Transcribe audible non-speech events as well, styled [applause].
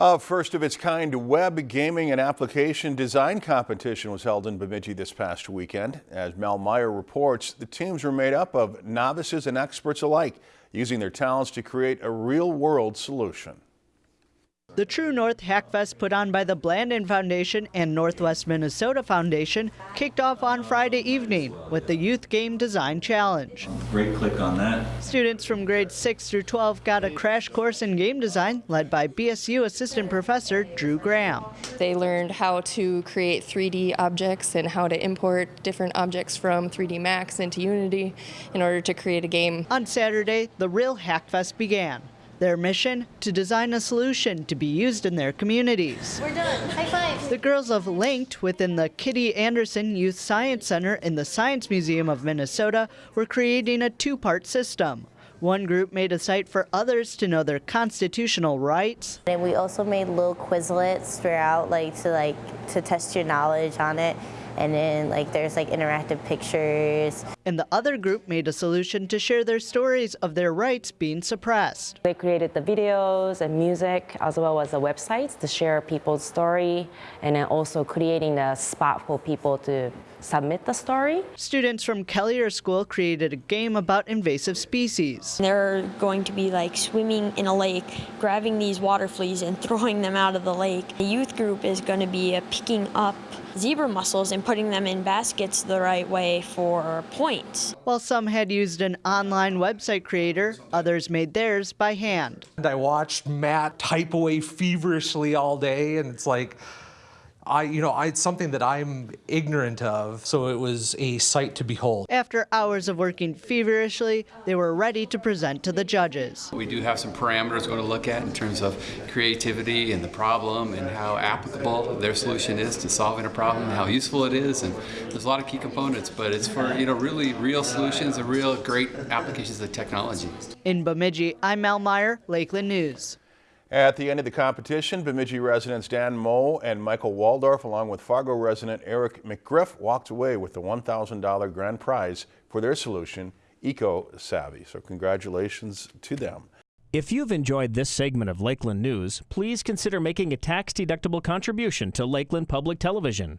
A first of its kind web gaming and application design competition was held in Bemidji this past weekend. As Mel Meyer reports, the teams were made up of novices and experts alike, using their talents to create a real-world solution. The True North Hackfest put on by the Blandin Foundation and Northwest Minnesota Foundation kicked off on Friday evening with the Youth Game Design Challenge. Great click on that. Students from grades 6 through 12 got a crash course in game design led by BSU Assistant Professor Drew Graham. They learned how to create 3D objects and how to import different objects from 3D Max into Unity in order to create a game. On Saturday, the real Hackfest began. Their mission? To design a solution to be used in their communities. We're done. High five. The girls of Linked within the Kitty Andersen Youth Science Center in the Science Museum of Minnesota were creating a two-part system. One group made a site for others to know their constitutional rights. And we also made little Quizlets throughout, like to like to test your knowledge on it and then like there's like interactive pictures. And the other group made a solution to share their stories of their rights being suppressed. They created the videos and music as well as the websites to share people's story and then also creating a spot for people to submit the story. Students from Kelliher School created a game about invasive species. They're going to be like swimming in a lake, grabbing these water fleas and [laughs] throwing them out of the lake. The youth group is going to be uh, picking up zebra mussels and putting them in baskets the right way for points. While some had used an online website creator, others made theirs by hand. And I watched Matt type away feverishly all day and it's like, I, you know, I, it's something that I'm ignorant of, so it was a sight to behold. After hours of working feverishly, they were ready to present to the judges. We do have some parameters we're going to look at in terms of creativity and the problem and how applicable their solution is to solving a problem, how useful it is, and there's a lot of key components, but it's for, you know, really real solutions and real great applications of technology. In Bemidji, I'm Mel Meyer, Lakeland News. At the end of the competition, Bemidji residents Dan Moe and Michael Waldorf, along with Fargo resident Eric McGriff, walked away with the $1,000 grand prize for their solution, Eco Savvy. So congratulations to them. If you've enjoyed this segment of Lakeland News, please consider making a tax-deductible contribution to Lakeland Public Television.